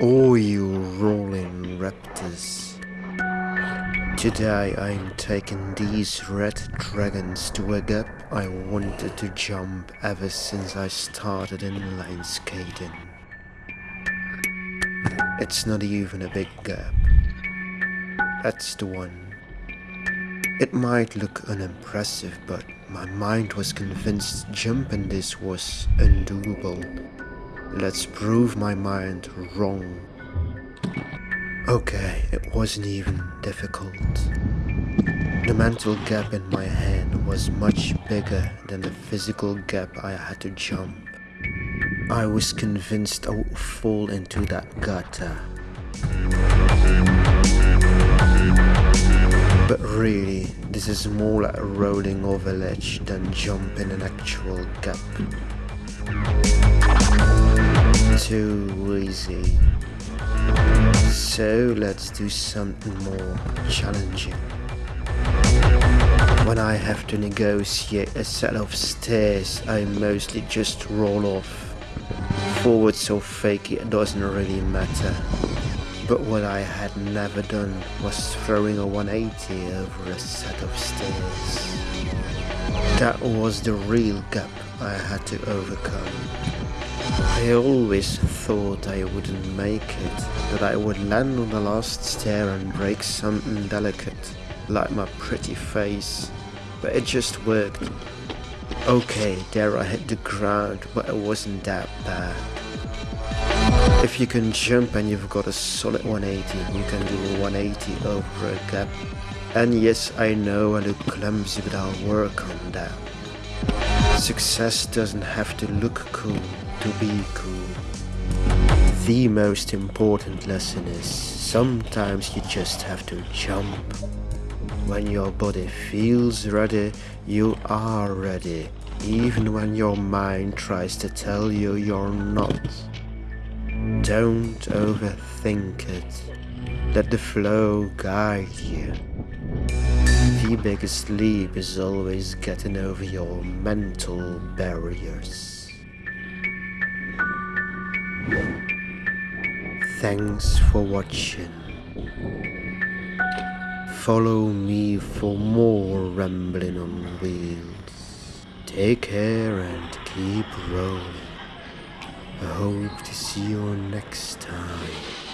Oh, you rolling raptors. Today I'm taking these red dragons to a gap I wanted to jump ever since I started inline skating. It's not even a big gap. That's the one. It might look unimpressive, but my mind was convinced jumping this was undoable. Let's prove my mind wrong. Okay, it wasn't even difficult. The mental gap in my head was much bigger than the physical gap I had to jump. I was convinced I would fall into that gutter. But really, this is more like rolling over ledge than jumping an actual gap. Too easy. So let's do something more challenging. When I have to negotiate a set of stairs, I mostly just roll off. Forward so fakie it doesn't really matter. But what I had never done was throwing a 180 over a set of stairs. That was the real gap I had to overcome. I always thought I wouldn't make it, that I would land on the last stair and break something delicate, like my pretty face, but it just worked. Okay, there I hit the ground, but it wasn't that bad. If you can jump and you've got a solid 180, you can do a 180 over a gap. And yes, I know I look clumsy, but I'll work on that. Success doesn't have to look cool to be cool. The most important lesson is sometimes you just have to jump. When your body feels ready, you are ready, even when your mind tries to tell you you're not. Don't overthink it. Let the flow guide you. The biggest leap is always getting over your mental barriers. Thanks for watching. Follow me for more rambling on wheels. Take care and keep rolling. I hope to see you next time.